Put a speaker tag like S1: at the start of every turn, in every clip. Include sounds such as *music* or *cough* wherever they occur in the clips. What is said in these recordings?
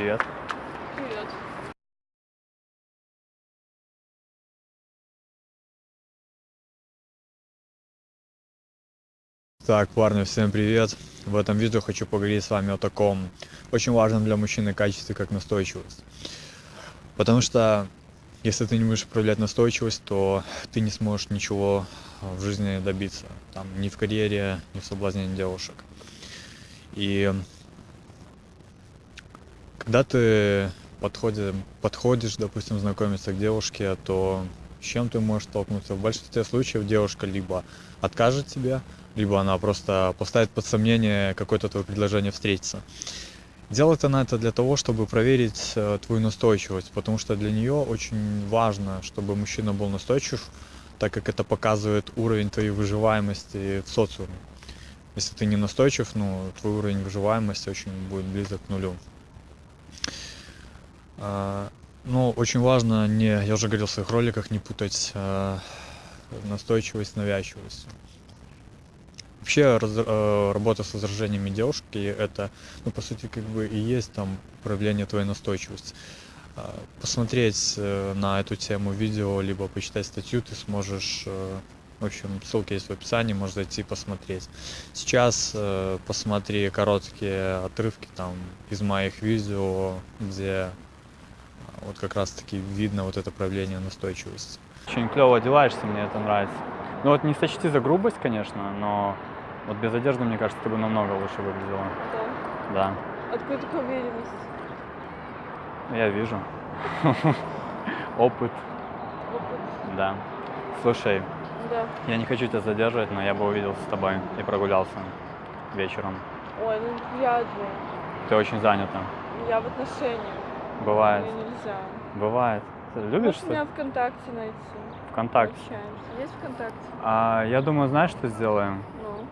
S1: Привет.
S2: Привет.
S3: Так, парни, всем привет! В этом видео хочу поговорить с вами о таком очень важном для мужчины качестве, как настойчивость. Потому что если ты не будешь проявлять настойчивость, то ты не сможешь ничего в жизни добиться. Там, ни в карьере, ни в соблазнении девушек. И когда ты подходишь, подходишь, допустим, знакомиться к девушке, то с чем ты можешь столкнуться? В большинстве случаев девушка либо откажет тебе, либо она просто поставит под сомнение какое-то твое предложение встретиться. Делает она это для того, чтобы проверить э, твою настойчивость, потому что для нее очень важно, чтобы мужчина был настойчив, так как это показывает уровень твоей выживаемости в социуме. Если ты не настойчив, ну, твой уровень выживаемости очень будет близок к нулю. А, ну, очень важно не, я уже говорил в своих роликах, не путать э, настойчивость с навязчивостью. Вообще раз, э, работа с возражениями девушки это, ну, по сути, как бы и есть там проявление твоей настойчивости. Э, посмотреть э, на эту тему видео, либо почитать статью ты сможешь, э, в общем, ссылки есть в описании, можешь зайти посмотреть. Сейчас э, посмотри короткие отрывки там из моих видео, где вот как раз таки видно вот это проявление настойчивости.
S1: Очень клево одеваешься, мне это нравится. Ну вот не сочти за грубость, конечно, но вот без одежды, мне кажется, ты бы намного лучше выглядела.
S2: Да.
S1: Да,
S2: Откуда такая уверенность?
S1: я вижу. *laughs* Опыт,
S2: Опыт.
S1: да. Слушай,
S2: Да.
S1: я не хочу тебя задерживать, но я бы увиделся с тобой и прогулялся вечером.
S2: Ой, ну вряд ли.
S1: Ты очень занята.
S2: Я в отношениях.
S1: Бывает.
S2: Мне нельзя.
S1: Бывает. Ты любишь
S2: Можешь
S1: что
S2: меня ВКонтакте найти.
S1: ВКонтакте?
S2: Общаемся. Есть ВКонтакте?
S1: А, я думаю, знаешь, что сделаем?
S2: Ну,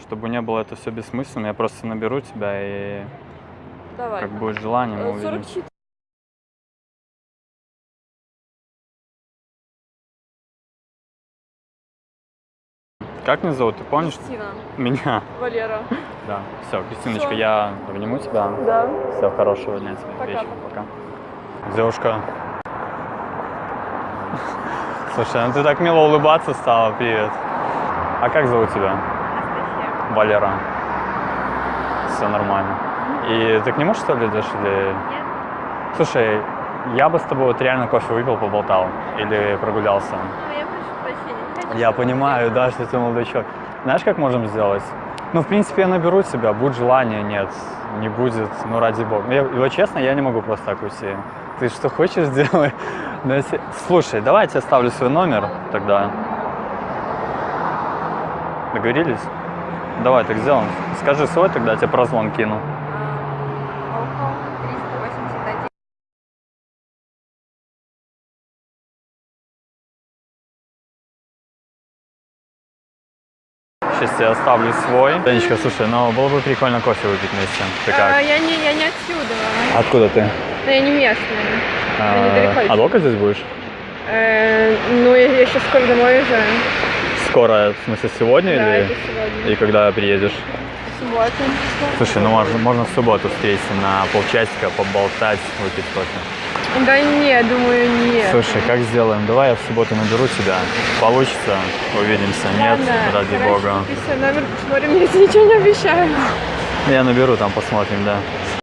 S1: Чтобы не было это все бессмысленно, я просто наберу тебя и
S2: давай.
S1: как будет желание, мы
S2: Э,
S1: увидимся. Как меня зовут, ты помнишь?
S2: Кристина.
S1: Меня.
S2: Валера.
S1: Да. Все, Кристиночка, я обниму тебя.
S2: Да.
S1: Всего хорошего дня тебе.
S2: Пока.
S1: Вечера. Пока. Девушка. Слушай, ну ты так мило улыбаться стала. Привет. А как зовут тебя?
S2: Анастасия.
S1: Валера. Все нормально. И ты к нему что ли идешь или...
S2: Нет.
S1: Слушай, я бы с тобой вот реально кофе выпил, поболтал или прогулялся.
S2: Ну, я хочу,
S1: Я понимаю, да, что ты молодой человек. Знаешь, как можем сделать? Ну, в принципе, я наберу тебя, будет желание, нет, не будет, ну, ради бога. Я, вот честно, я не могу просто так уйти. Ты что хочешь, *laughs* если- Слушай, давай я тебе оставлю свой номер тогда. Договорились? Давай так сделаем. Скажи свой, тогда я тебе прозвон кину. Сейчас я оставлю свой. Танечка, слушай, ну было бы прикольно кофе выпить вместе. Ты
S2: А,
S1: как?
S2: я, не, я не отсюда.
S1: Откуда ты?
S2: Но я не местная.
S1: А, а долго здесь будешь?
S2: Э, ну, я, я сейчас скоро домой уезжаю.
S1: Скоро, в смысле, сегодня
S2: Да,
S1: или?
S2: это сегодня.
S1: И когда приедешь?
S2: Суббота.
S1: Слушай, ну можно, можно в субботу встретиться на полчасика, поболтать, выпить кофе.
S2: Да не, думаю, нет.
S1: Слушай, как сделаем? Давай я в субботу наберу тебя. Получится, увидимся. Нет,
S2: Ладно,
S1: ради
S2: короче,
S1: бога.
S2: Свой номер посмотрим, тебе ничего не обещаю.
S1: Я наберу, там посмотрим, да.